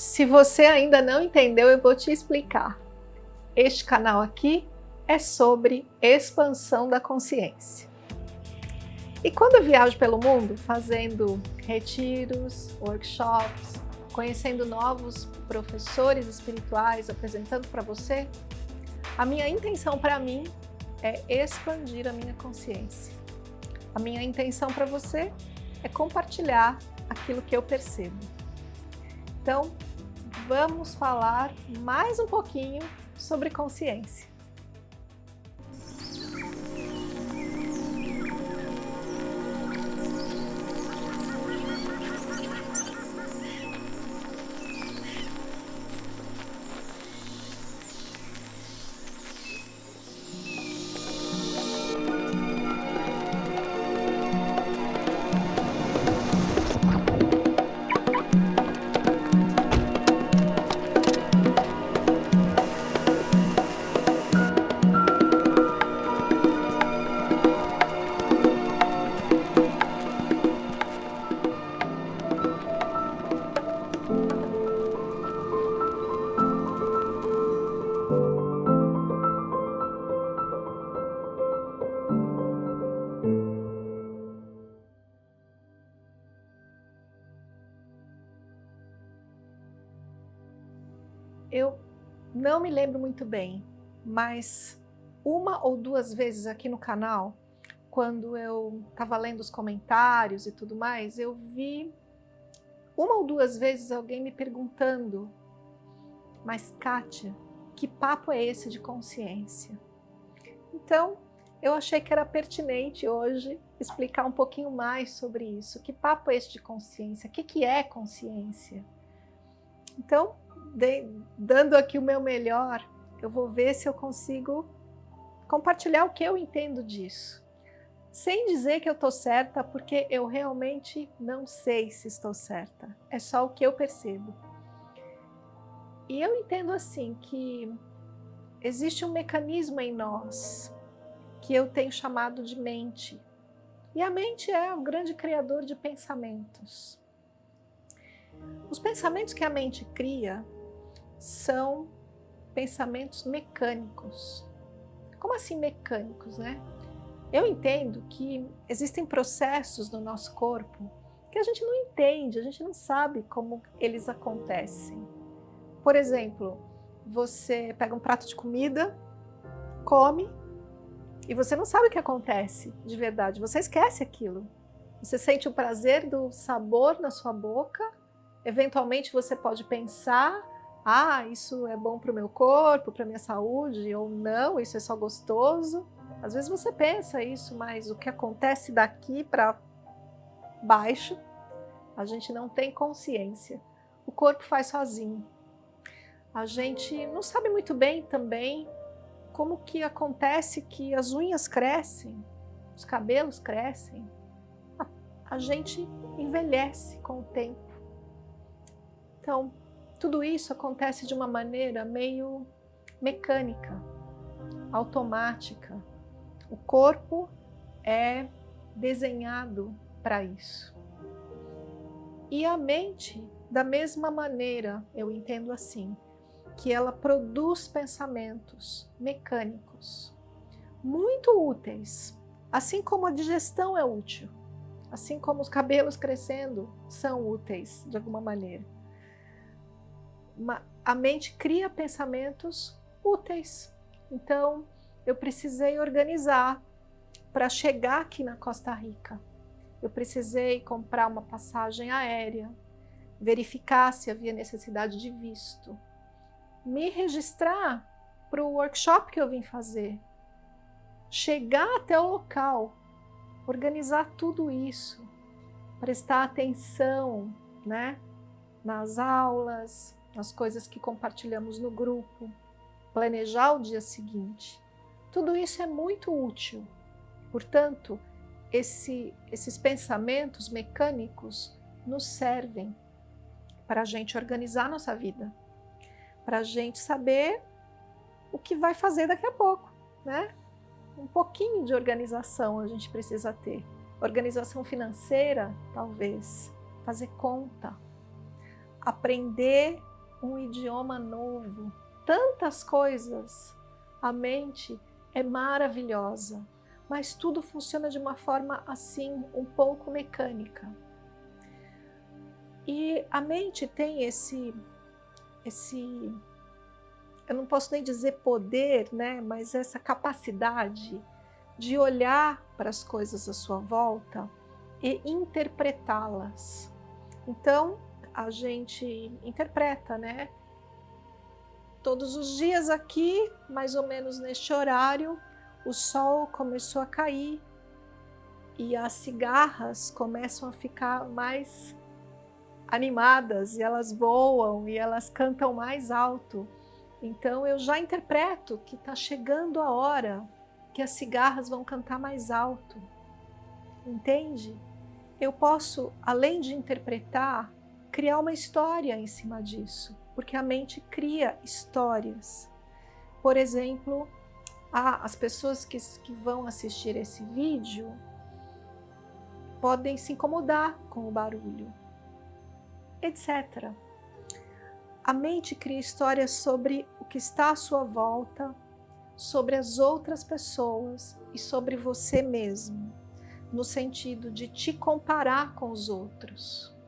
Se você ainda não entendeu, eu vou te explicar. Este canal aqui é sobre expansão da consciência. E quando eu viajo pelo mundo, fazendo retiros, workshops, conhecendo novos professores espirituais, apresentando para você, a minha intenção para mim é expandir a minha consciência. A minha intenção para você é compartilhar aquilo que eu percebo. Então, vamos falar mais um pouquinho sobre consciência. Me lembro muito bem, mas uma ou duas vezes aqui no canal, quando eu estava lendo os comentários e tudo mais, eu vi uma ou duas vezes alguém me perguntando mas Kátia, que papo é esse de consciência? Então, eu achei que era pertinente hoje explicar um pouquinho mais sobre isso. Que papo é esse de consciência? O que, que é consciência? Então, de, dando aqui o meu melhor, eu vou ver se eu consigo compartilhar o que eu entendo disso. Sem dizer que eu estou certa, porque eu realmente não sei se estou certa. É só o que eu percebo. E eu entendo assim que existe um mecanismo em nós que eu tenho chamado de mente. E a mente é o grande criador de pensamentos. Os pensamentos que a mente cria são pensamentos mecânicos. Como assim mecânicos, né? Eu entendo que existem processos no nosso corpo que a gente não entende, a gente não sabe como eles acontecem. Por exemplo, você pega um prato de comida, come, e você não sabe o que acontece de verdade, você esquece aquilo. Você sente o prazer do sabor na sua boca, eventualmente você pode pensar ah, isso é bom para o meu corpo, para minha saúde, ou não, isso é só gostoso. Às vezes você pensa isso, mas o que acontece daqui para baixo, a gente não tem consciência. O corpo faz sozinho. A gente não sabe muito bem também como que acontece que as unhas crescem, os cabelos crescem. A, a gente envelhece com o tempo. Então, tudo isso acontece de uma maneira meio mecânica, automática. O corpo é desenhado para isso. E a mente, da mesma maneira, eu entendo assim, que ela produz pensamentos mecânicos, muito úteis, assim como a digestão é útil, assim como os cabelos crescendo são úteis de alguma maneira a mente cria pensamentos úteis. Então, eu precisei organizar para chegar aqui na Costa Rica. Eu precisei comprar uma passagem aérea, verificar se havia necessidade de visto, me registrar para o workshop que eu vim fazer, chegar até o local, organizar tudo isso, prestar atenção né, nas aulas, as coisas que compartilhamos no grupo, planejar o dia seguinte. Tudo isso é muito útil. Portanto, esse, esses pensamentos mecânicos nos servem para a gente organizar nossa vida, para a gente saber o que vai fazer daqui a pouco, né? Um pouquinho de organização a gente precisa ter. Organização financeira, talvez. Fazer conta. Aprender um idioma novo, tantas coisas. A mente é maravilhosa, mas tudo funciona de uma forma assim, um pouco mecânica. E a mente tem esse, esse, eu não posso nem dizer poder, né, mas essa capacidade de olhar para as coisas à sua volta e interpretá-las. Então, a gente interpreta, né? Todos os dias aqui, mais ou menos neste horário, o sol começou a cair e as cigarras começam a ficar mais animadas e elas voam e elas cantam mais alto. Então eu já interpreto que está chegando a hora que as cigarras vão cantar mais alto. Entende? Eu posso, além de interpretar, criar uma história em cima disso, porque a mente cria histórias. Por exemplo, as pessoas que, que vão assistir esse vídeo podem se incomodar com o barulho, etc. A mente cria histórias sobre o que está à sua volta, sobre as outras pessoas e sobre você mesmo, no sentido de te comparar com os outros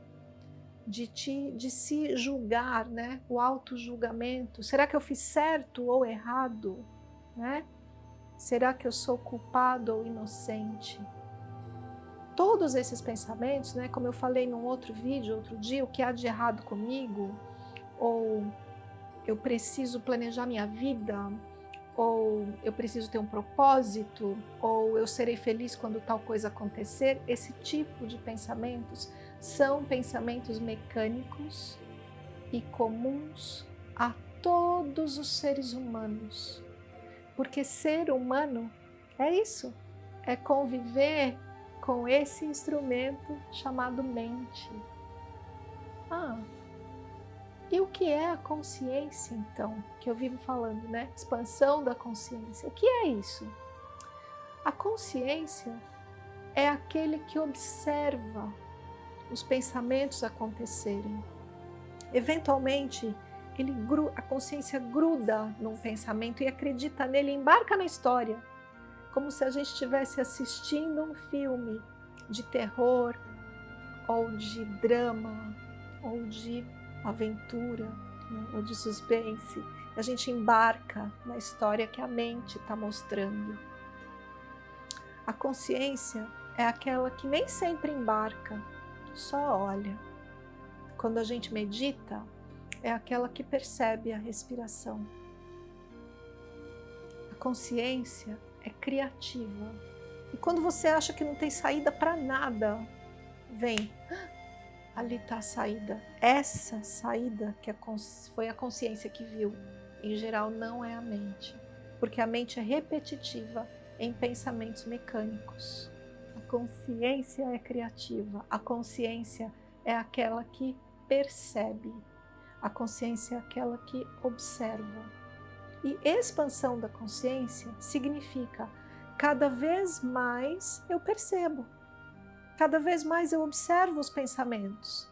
de, te, de se julgar, né? o auto-julgamento. Será que eu fiz certo ou errado? Né? Será que eu sou culpado ou inocente? Todos esses pensamentos, né, como eu falei num outro vídeo, outro dia, o que há de errado comigo, ou eu preciso planejar minha vida, ou eu preciso ter um propósito, ou eu serei feliz quando tal coisa acontecer, esse tipo de pensamentos são pensamentos mecânicos e comuns a todos os seres humanos. Porque ser humano é isso, é conviver com esse instrumento chamado mente. Ah, e o que é a consciência, então? Que eu vivo falando, né? Expansão da consciência. O que é isso? A consciência é aquele que observa os pensamentos acontecerem. Eventualmente, ele, a consciência gruda num pensamento e acredita nele, embarca na história, como se a gente estivesse assistindo um filme de terror, ou de drama, ou de aventura, né, ou de suspense. A gente embarca na história que a mente está mostrando. A consciência é aquela que nem sempre embarca, só olha. Quando a gente medita, é aquela que percebe a respiração. A consciência é criativa. E quando você acha que não tem saída para nada, vem, ah, ali está a saída. Essa saída que foi a consciência que viu, em geral não é a mente, porque a mente é repetitiva em pensamentos mecânicos consciência é criativa, a consciência é aquela que percebe, a consciência é aquela que observa. E expansão da consciência significa cada vez mais eu percebo, cada vez mais eu observo os pensamentos.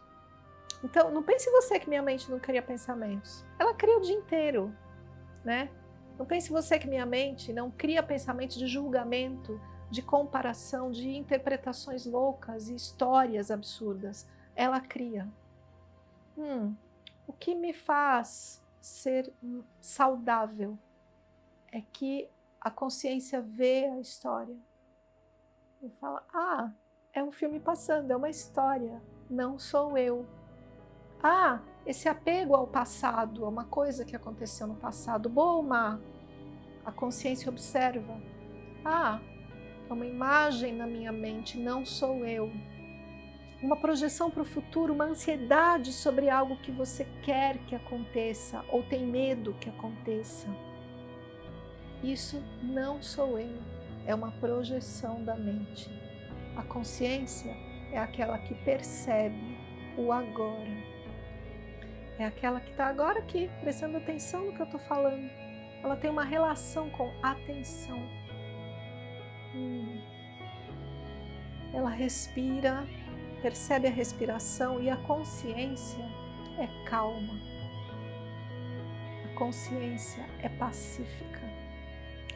Então, não pense você que minha mente não cria pensamentos. Ela cria o dia inteiro, né? Não pense você que minha mente não cria pensamentos de julgamento, de comparação, de interpretações loucas e histórias absurdas. Ela cria. Hum, o que me faz ser saudável é que a consciência vê a história e fala, ah, é um filme passando, é uma história, não sou eu. Ah, esse apego ao passado, a uma coisa que aconteceu no passado, boa ou má, a consciência observa. Ah, é uma imagem na minha mente, não sou eu. Uma projeção para o futuro, uma ansiedade sobre algo que você quer que aconteça ou tem medo que aconteça. Isso não sou eu, é uma projeção da mente. A consciência é aquela que percebe o agora. É aquela que está agora aqui, prestando atenção no que eu estou falando. Ela tem uma relação com atenção. Hum. Ela respira, percebe a respiração e a consciência é calma. consciência é pacífica.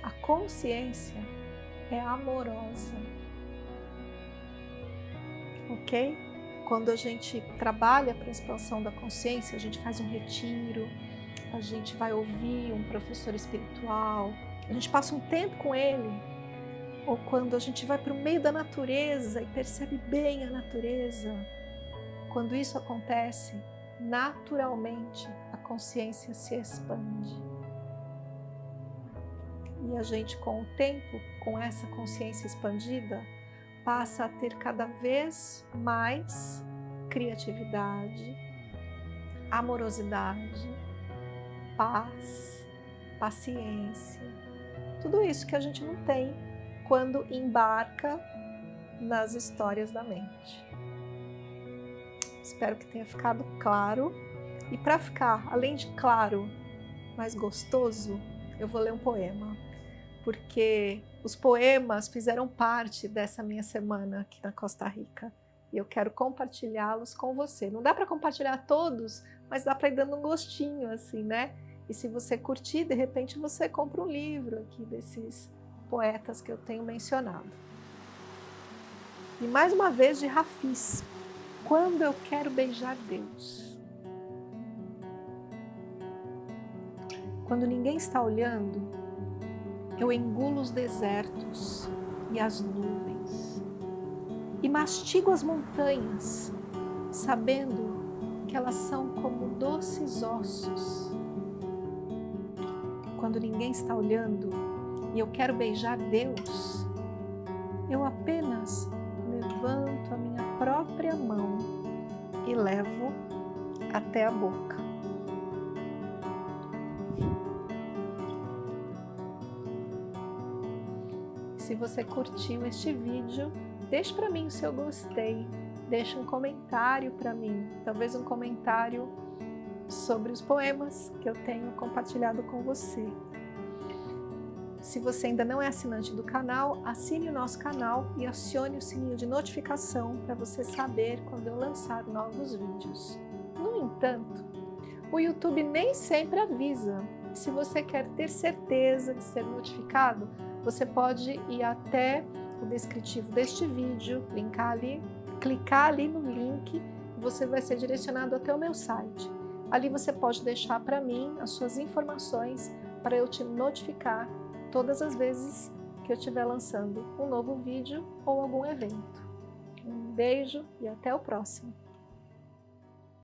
A consciência é amorosa. Ok? Quando a gente trabalha para a expansão da consciência, a gente faz um retiro, a gente vai ouvir um professor espiritual, a gente passa um tempo com ele, ou quando a gente vai para o meio da natureza e percebe bem a natureza, quando isso acontece, naturalmente a consciência se expande. E a gente, com o tempo, com essa consciência expandida, passa a ter cada vez mais criatividade, amorosidade, paz, paciência, tudo isso que a gente não tem quando embarca nas histórias da mente. Espero que tenha ficado claro. E para ficar, além de claro, mais gostoso, eu vou ler um poema. Porque os poemas fizeram parte dessa minha semana aqui na Costa Rica. E eu quero compartilhá-los com você. Não dá para compartilhar todos, mas dá para ir dando um gostinho, assim, né? E se você curtir, de repente você compra um livro aqui desses poetas que eu tenho mencionado. E mais uma vez de Rafis, quando eu quero beijar Deus. Quando ninguém está olhando, eu engulo os desertos e as nuvens e mastigo as montanhas, sabendo que elas são como doces ossos quando ninguém está olhando e eu quero beijar Deus, eu apenas levanto a minha própria mão e levo até a boca. Se você curtiu este vídeo, deixe para mim o seu gostei, deixe um comentário para mim, talvez um comentário sobre os poemas que eu tenho compartilhado com você. Se você ainda não é assinante do canal, assine o nosso canal e acione o sininho de notificação para você saber quando eu lançar novos vídeos. No entanto, o YouTube nem sempre avisa. Se você quer ter certeza de ser notificado, você pode ir até o descritivo deste vídeo, linkar ali, clicar ali no link e você vai ser direcionado até o meu site. Ali você pode deixar para mim as suas informações para eu te notificar todas as vezes que eu estiver lançando um novo vídeo ou algum evento. Um beijo e até o próximo!